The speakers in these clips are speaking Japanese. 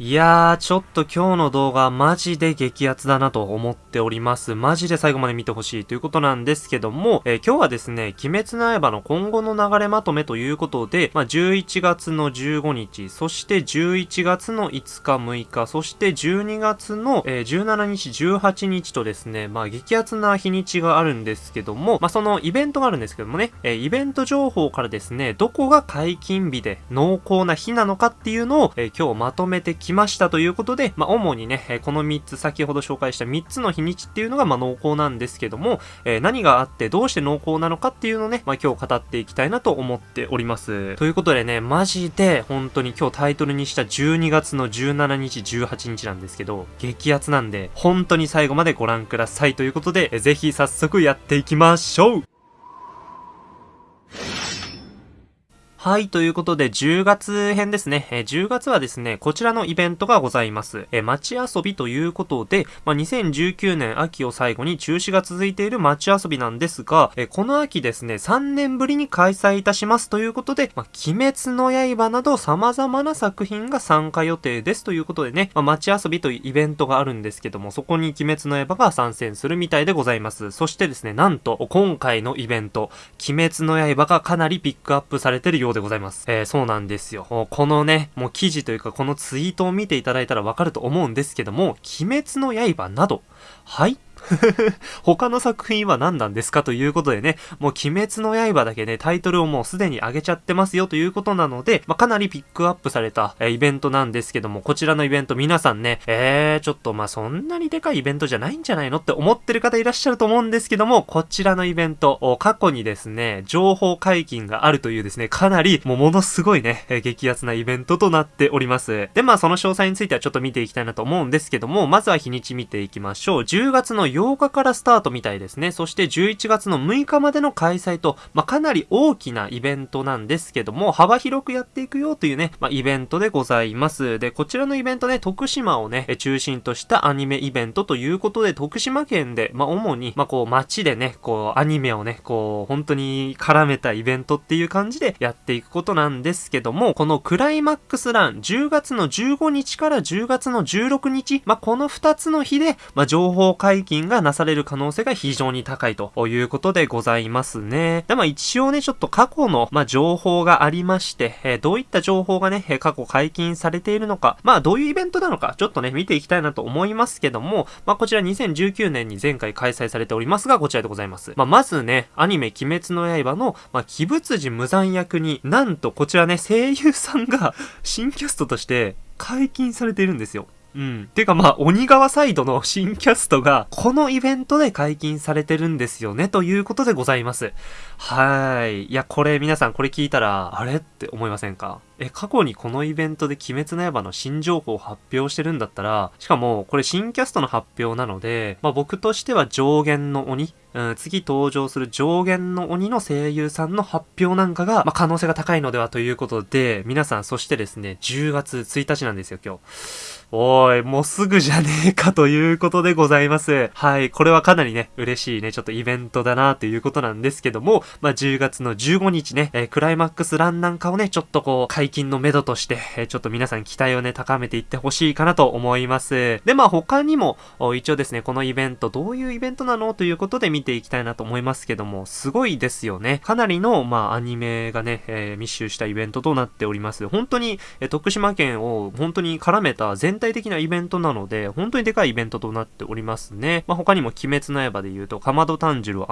いやー、ちょっと今日の動画マジで激アツだなと思っております。マジで最後まで見てほしいということなんですけども、えー、今日はですね、鬼滅の刃の今後の流れまとめということで、まあ、11月の15日、そして11月の5日6日、そして12月の、えー、17日18日とですね、まあ、激アツな日にちがあるんですけども、まあ、そのイベントがあるんですけどもね、えー、イベント情報からですね、どこが解禁日で濃厚な日なのかっていうのを、え今日まとめてきましたということで、まあ、主にね、この3つ、先ほど紹介した3つの日にちっていうのが、まあ、濃厚なんですけども、えー、何があってどうして濃厚なのかっていうのをね、まあ、今日語っていきたいなと思っております。ということでね、マジで、本当に今日タイトルにした12月の17日、18日なんですけど、激アツなんで、本当に最後までご覧くださいということで、ぜひ早速やっていきましょうはい、ということで、10月編ですね。えー、10月はですね、こちらのイベントがございます。えー、街遊びということで、まあ、2019年秋を最後に中止が続いている街遊びなんですが、えー、この秋ですね、3年ぶりに開催いたしますということで、まあ、鬼滅の刃など様々な作品が参加予定ですということでね、まあ、街遊びというイベントがあるんですけども、そこに鬼滅の刃が参戦するみたいでございます。そしてですね、なんと、今回のイベント、鬼滅の刃がかなりピックアップされてるようようでございます。えー、そうなんですよ。このね、もう記事というかこのツイートを見ていただいたらわかると思うんですけども、鬼滅の刃など、はい 他の作品は何なんですかということでね、もう鬼滅の刃だけね、タイトルをもうすでに上げちゃってますよということなので、まあ、かなりピックアップされた、えー、イベントなんですけども、こちらのイベント皆さんね、えー、ちょっとまあそんなにでかいイベントじゃないんじゃないのって思ってる方いらっしゃると思うんですけども、こちらのイベント、過去にですね、情報解禁があるというですね、かなりもうものすごいね、えー、激アツなイベントとなっております。で、まあその詳細についてはちょっと見ていきたいなと思うんですけども、まずは日にち見ていきましょう。10月の8日からスタートみたいですね。そして11月の6日までの開催と、まあ、かなり大きなイベントなんですけども、幅広くやっていくよというね、まあ、イベントでございます。で、こちらのイベントね、徳島をね、中心としたアニメイベントということで、徳島県で、まあ、主に、まあ、こう、街でね、こう、アニメをね、こう、本当に絡めたイベントっていう感じでやっていくことなんですけども、このクライマックスラン、10月の15日から10月の16日、まあ、この2つの日で、まあ、情報解禁がなされる可能性が非常に高いということでございますね。で、まあ一応ね、ちょっと過去の、まあ、情報がありまして、えー、どういった情報がね、過去解禁されているのか、まあどういうイベントなのか、ちょっとね、見ていきたいなと思いますけども、まあこちら2019年に前回開催されておりますが、こちらでございます。まあまずね、アニメ鬼滅の刃の、まあ、鬼仏寺無惨役になんとこちらね、声優さんが新キャストとして解禁されているんですよ。うん。てかまあ、鬼川サイドの新キャストが、このイベントで解禁されてるんですよね、ということでございます。はい。いや、これ皆さんこれ聞いたら、あれって思いませんか？え、過去にこのイベントで鬼滅の刃の新情報を発表してるんだったら、しかもこれ新キャストの発表なので、まあ僕としては上限の鬼、うん、次登場する上限の鬼の声優さんの発表なんかが、まあ可能性が高いのではということで、皆さんそしてですね、10月1日なんですよ、今日。おい、もうすぐじゃねえかということでございます。はい、これはかなりね、嬉しいね、ちょっとイベントだなということなんですけども、まあ、10月の15日ね、えー、クライマックスランなんかをね、ちょっとこう、解禁のめどとして、えー、ちょっと皆さん期待をね、高めていってほしいかなと思います。で、まあ、他にも、一応ですね、このイベント、どういうイベントなのということで見ていきたいなと思いますけども、すごいですよね。かなりの、まあ、アニメがね、えー、密集したイベントとなっております。本当に、え徳島県を本当に絡めた全体的なイベントなので、本当にでかいイベントとなっておりますね。まあ、他にも鬼滅の刃で言うと、かまど炭治郎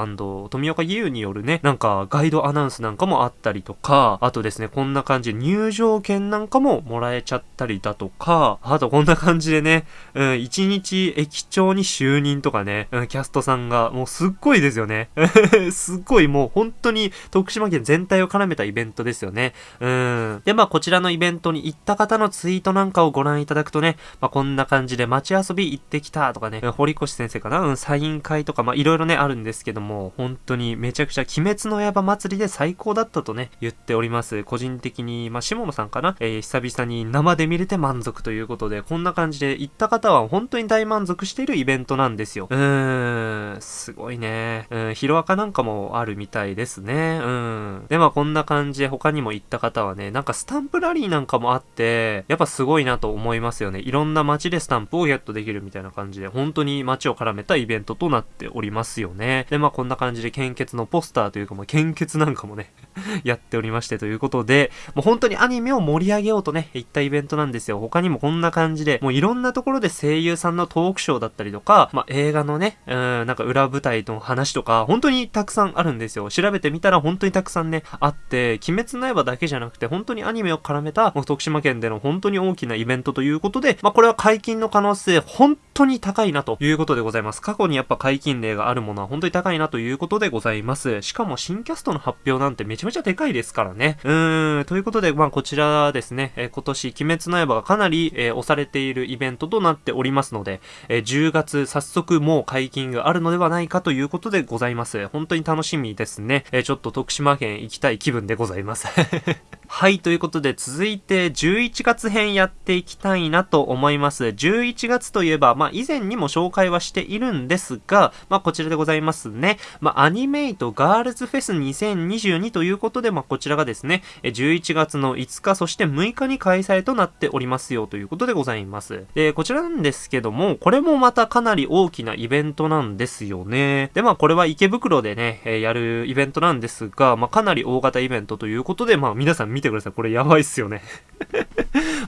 富岡義勇によるね、なんかガイドアナウンスなんかもあったりとか、あとですね、こんな感じで入場券なんかももらえちゃったりだとか、あとこんな感じでね、うん、一日駅長に就任とかね、うん、キャストさんが、もうすっごいですよね。すっごいもう本当に徳島県全体を絡めたイベントですよね。うん。で、まあこちらのイベントに行った方のツイートなんかをご覧いただくとね、まあ、こんな感じで街遊び行ってきたとかね、堀越先生かな？うん、サイン会とか、まあ、いろいろね、あるんですけども、本当にめちゃくちゃ鬼滅の刃祭りで最高だったとね、言っております。個人的に、まあ、下野さんかな？えー、久々に生で見れて満足ということで、こんな感じで行った方は本当に大満足しているイベントなんですよ。うーん、すごいね。うん、ヒロアカなんかもあるみたいですね。うん。で、まあこんな感じで他にも行った方はね、なんかスタンプラリーなんかもあって、やっぱすごいなと思いますよね。いろんな街でスタンプをゲットできるみたいな感じで、本当に街を絡めたイベントとなっておりますよね。で、まあこんな感じで献血のポスターというか、まあ献血なんかもねやっておりましてということで、もう本当にアニメを盛り上げようとね、行ったイベントなんですよ。他にもこんな感じで、もういろんなところで声優さんのトークショーだったりとか、まあ映画のね、うん、なんか裏舞台の話とか、本当にたくさんあるんですよ。調べてみたら本当にたくさんね、あって、鬼滅の刃だけじゃなくて、本当にアニメを絡めた、もう徳島県での本当に大きなイベントということで、まあこれは解禁の可能性、本当に高いなということでございます。過去にやっぱ解禁例があるものは本当に高いなということでございます。しかも新キャストの発表なんてめちゃめちゃでかいですからね。うーん、ということで、まあこちらですね、えー、今年鬼滅の刃がかなり、えー、押されているイベントとなっておりますので、えー、10月早速もう解禁があるのではないかということでございます。本当に楽しみですね。え、ちょっと徳島県行きたい気分でございます。はい、ということで続いて11月編やっていきたいなと思います。11月といえば、まあ以前にも紹介はしているんですが、まあこちらでございますね。まあアニメイトガールズフェス2022ということで、まあこちらがですね、11月の5日そして6日に開催となっておりますよということでございます。で、こちらなんですけども、これもまたかなり大きなイベントなんですよね。で、まあこれは池袋でね、やるイベントなんですが、まあかなり大型イベントということで、まあ皆さん見てください。これやばいっすよね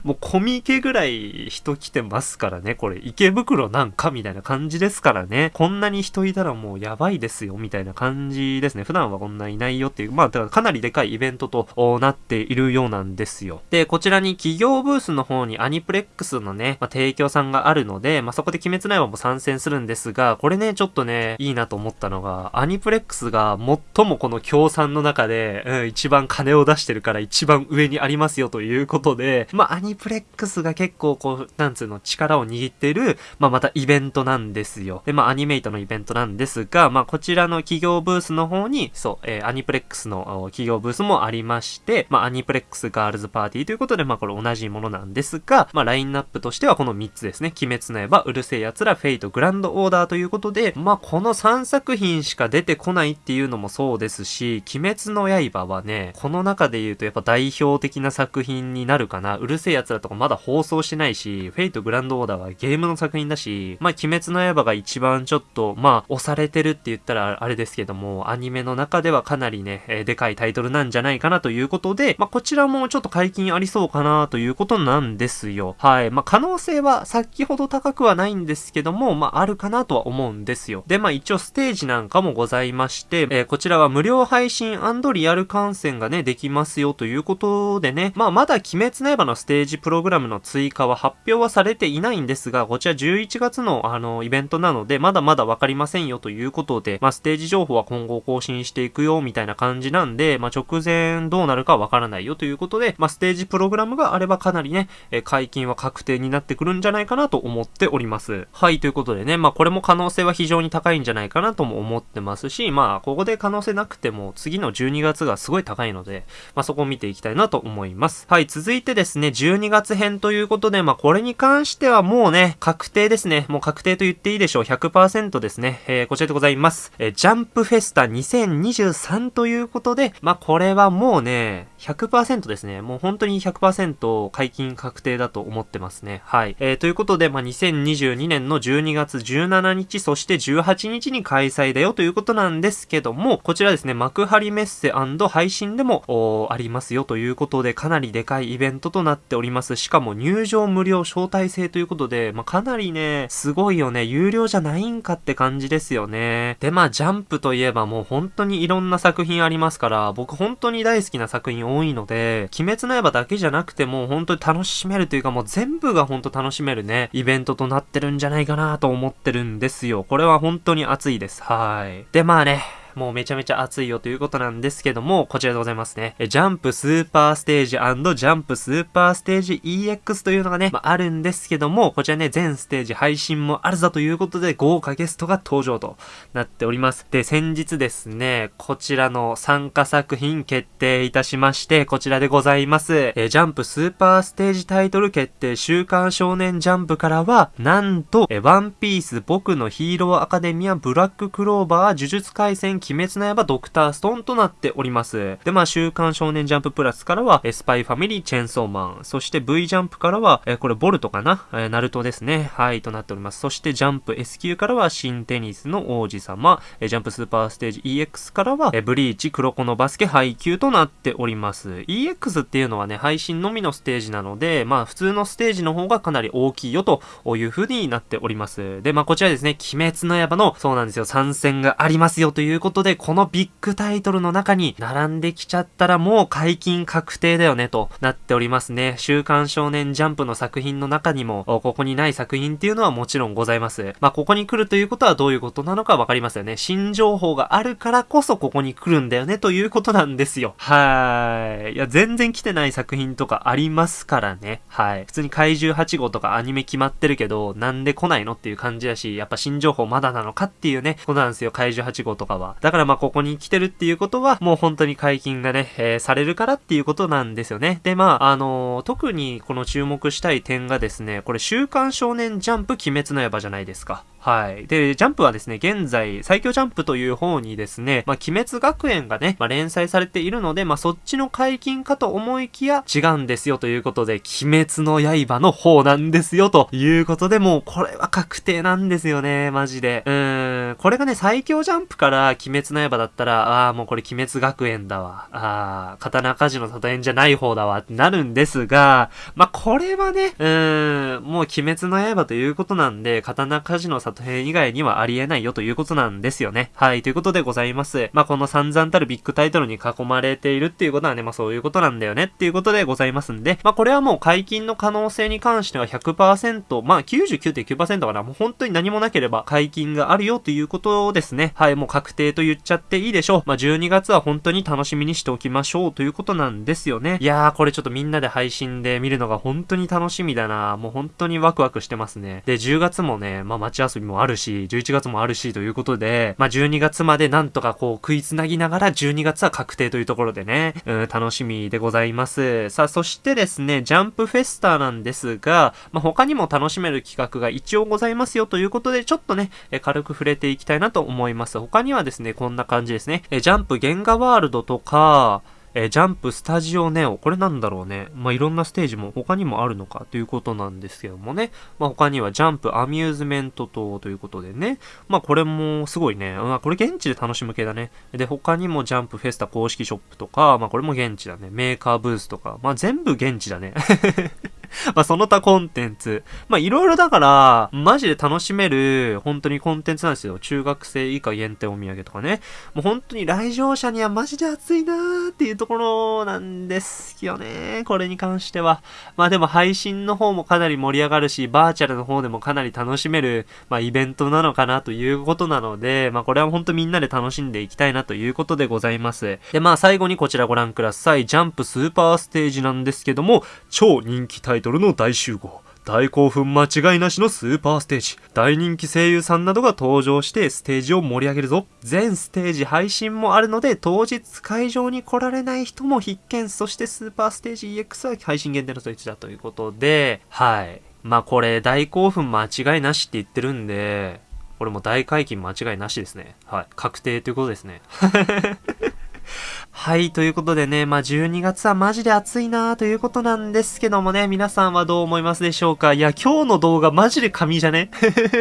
もうコミケぐらい人来てますからね。これ池袋なんかみたいな感じですからね。こんなに人いたらもうやばいですよみたいな感じですね。普段はこんないないよっていう、まあだからかなりでかいイベントとなっているようなんですよ。で、こちらに企業ブースの方にアニプレックスのね、まあ、提供さんがあるので、まあそこで鬼滅の刃も参戦するんですが、これね、ちょっとね、いいなと思ったのが、アニプレックスが最もこの協賛の中で、うん、一番金を出してるから一番上にありますよということで、まあアニニプレックスが結構こう、なんつうの、力を握ってる、まあまたイベントなんですよ。で、まあアニメイトのイベントなんですが、まあこちらの企業ブースの方に、そう、えー、アニプレックスの企業ブースもありまして、まあアニプレックスガールズパーティーということで、まあこれ同じものなんですが、まあラインナップとしてはこの3つですね。鬼滅の刃、うる星やつら、フェイト、グランドオーダーということで、まあこの3作品しか出てこないっていうのもそうですし、鬼滅の刃はね、この中で言うとやっぱ代表的な作品になるかな。うる星やつらとかまだ放送してないし、フェイトグランドオーダーはゲームの作品だし、まあ、鬼滅の刃が一番ちょっと、まあ、押されてるって言ったらあれですけども、アニメの中ではかなりね、えー、でかいタイトルなんじゃないかなということで、まあ、こちらもちょっと解禁ありそうかなということなんですよ。はい。まあ、可能性は先ほど高くはないんですけども、まあ、あるかなとは思うんですよ。で、まあ、一応ステージなんかもございまして、えー、こちらは無料配信リアル観戦がね、できますよということでね、まあ、まだ鬼滅の刃のステージプログラムの追加は発表はされていないんですが、こちら11月のあの、イベントなので、まだまだわかりませんよということで、まあ、ステージ情報は今後更新していくよ、みたいな感じなんで、まあ、直前どうなるかわからないよということで、まあ、ステージプログラムがあればかなりね、え解禁は確定になってくるんじゃないかなと思っております。はい、ということでね、まあ、これも可能性は非常に高いんじゃないかなとも思ってますし、まあ、ここで可能性なくても、次の12月がすごい高いので、まあ、そこを見ていきたいなと思います。はい、続いてですね、12 2月編ということで、まあ、これに関してはもうね、確定ですね。もう確定と言っていいでしょう。100%ですね。えー、こちらでございます。えー、ジャンプフェスタ2023ということで、まあ、これはもうね、100%ですね。もう本当に100%解禁確定だと思ってますね。はい。えー、ということで、まあ、2022年の12月17日、そして18日に開催だよということなんですけども、こちらですね、幕張メッセ配信でもありますよということで、かなりでかいイベントとなっております。りますしかも入場無料招待制ということで、まあ、かなりね、すごいよね。有料じゃないんかって感じですよね。で、まあ、ジャンプといえばもう本当にいろんな作品ありますから、僕本当に大好きな作品多いので、鬼滅の刃だけじゃなくても本当に楽しめるというかもう全部が本当楽しめるね、イベントとなってるんじゃないかなと思ってるんですよ。これは本当に熱いです。はい。で、まあね、もうめちゃめちゃ熱いよということなんですけども、こちらでございますね。ジャンプスーパーステージジャンプスーパーステージ EX というのがね、まあ、あるんですけども、こちらね、全ステージ配信もあるぞということで、豪華ゲストが登場となっております。で、先日ですね、こちらの参加作品決定いたしまして、こちらでございます。えジャンプスーパーステージタイトル決定週刊少年ジャンプからは、なんと、えワンピース僕のヒーローアカデミアブラッククローバー呪術廻戦鬼滅の刃ドクターストーンとなっております。で、まあ、週刊少年ジャンププラスからは、スパイファミリーチェンソーマン、そして V ジャンプからは、えこれボルトかな、えナルトですね。はい、となっております。そしてジャンプ S 級からは新テニスの王子様、えジャンプスーパーステージ EX からは、えブリーチ黒子のバスケ配給となっております。EX っていうのはね、配信のみのステージなので、まあ普通のステージの方がかなり大きいよという風になっております。で、まあこちらですね、鬼滅の刃の、そうなんですよ、参戦がありますよということことで、このビッグタイトルの中に並んできちゃったらもう解禁確定だよねとなっておりますね。週刊少年ジャンプの作品の中にも、ここにない作品っていうのはもちろんございます。まあ、ここに来るということはどういうことなのかわかりますよね。新情報があるからこそここに来るんだよねということなんですよ。はい。いや、全然来てない作品とかありますからね。はい。普通に怪獣8号とかアニメ決まってるけど、なんで来ないのっていう感じだし、やっぱ新情報まだなのかっていうね、ことなんですよ。怪獣8号とかは。だからまあ、ここに来てるっていうことは、もう本当に解禁がね、えー、されるからっていうことなんですよね。で、まあ、あのー、特にこの注目したい点がですね、これ週刊少年ジャンプ鬼滅の刃じゃないですか。はい。で、ジャンプはですね、現在、最強ジャンプという方にですね、まあ、鬼滅学園がね、まあ、連載されているので、まあ、そっちの解禁かと思いきや、違うんですよということで、鬼滅の刃の方なんですよということで、もう、これは確定なんですよね、マジで。うーん、これがね、最強ジャンプから鬼滅の刃だったら、ああ、もうこれ鬼滅学園だわ。ああ、刀鍛冶の里園じゃない方だわってなるんですが、まあ、これはね、うーん、もう鬼滅の刃ということなんで、刀鍛冶の里編以外にはありえないよということなんですよね。はい、ということでございます。まあ、この散々たるビッグタイトルに囲まれているっていうことはね、まあ、そういうことなんだよねっていうことでございますんで、まあ、これはもう解禁の可能性に関しては100%、まあ、99.9%かな、もう本当に何もなければ解禁があるよといういうことですね。はい、もう確定と言っちゃっていいでしょう。まあ、12月は本当に楽しみにしておきましょうということなんですよね。いやー、これちょっとみんなで配信で見るのが本当に楽しみだなもう本当にワクワクしてますね。で、10月もね、まあ、街遊びもあるし、11月もあるしということで、まあ、12月までなんとかこう食いつなぎながら12月は確定というところでね、うん、楽しみでございます。さあ、そしてですね、ジャンプフェスタなんですが、まあ、他にも楽しめる企画が一応ございますよということで、ちょっとね、え軽く触れていきたいなと思います。他にはですね、こんな感じですね。えジャンプ原画ワールドとか、えー、ジャンプスタジオネオ。これなんだろうね。まあ、いろんなステージも他にもあるのかということなんですけどもね。まあ、他にはジャンプアミューズメント島ということでね。まあ、これもすごいね。まあ、これ現地で楽しむ系だね。で、他にもジャンプフェスタ公式ショップとか、まあ、これも現地だね。メーカーブースとか。まあ、全部現地だね。まあ、その他コンテンツ。まあ、いろいろだから、マジで楽しめる、本当にコンテンツなんですよ。中学生以下限定お土産とかね。もう本当に来場者にはマジで熱いなーっていうところなんですよね。これに関しては。まあでも配信の方もかなり盛り上がるし、バーチャルの方でもかなり楽しめる、まあイベントなのかなということなので、まあこれは本当みんなで楽しんでいきたいなということでございます。で、まあ最後にこちらご覧ください。ジャンプスーパーステージなんですけども、超人気タイトルの大集合。大興奮間違いなしのスーパーステージ。大人気声優さんなどが登場してステージを盛り上げるぞ。全ステージ配信もあるので、当日会場に来られない人も必見。そしてスーパーステージ EX は配信限定のスイッチだということで、はい。まあこれ大興奮間違いなしって言ってるんで、これも大解禁間違いなしですね。はい。確定ということですね。はい、ということでね、まあ、12月はマジで暑いなーということなんですけどもね、皆さんはどう思いますでしょうか？いや、今日の動画マジで神じゃね？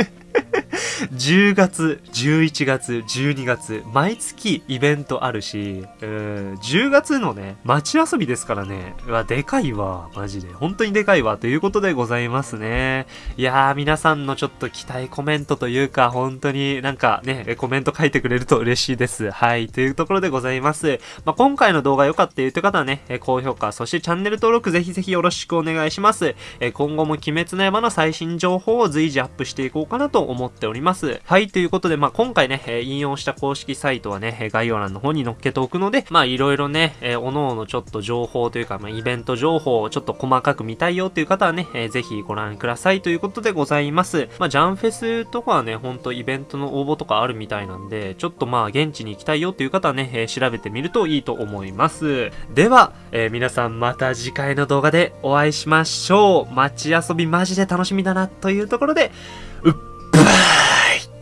10月、11月、12月、毎月イベントあるし、うん、10月のね、街遊びですからね、うわ、でかいわ、マジで。本当にでかいわ、ということでございますね。いやー、皆さんのちょっと期待コメントというか、本当になんかね、コメント書いてくれると嬉しいです。はい、というところでございます。まあ、今回の動画良かったという方はね、高評価、そしてチャンネル登録ぜひぜひよろしくお願いします。今後も鬼滅の刃の最新情報を随時アップしていこうかなと思っております。おります。はい、ということで、まあ、今回ね、え引用した公式サイトはね、え概要欄の方に載っけておくので、まあ、いろいろね、えー、おのおのちょっと情報というか、まあ、イベント情報をちょっと細かく見たいよという方はね、えーぜひご覧くださいということでございます。まあ、ジャンフェスとかはね、ほんとイベントの応募とかあるみたいなんで、ちょっとまあ、現地に行きたいよという方はね、えー調べてみるといいと思います。では、えー皆さんまた次回の動画でお会いしましょう。街遊びマジで楽しみだなというところで、うっ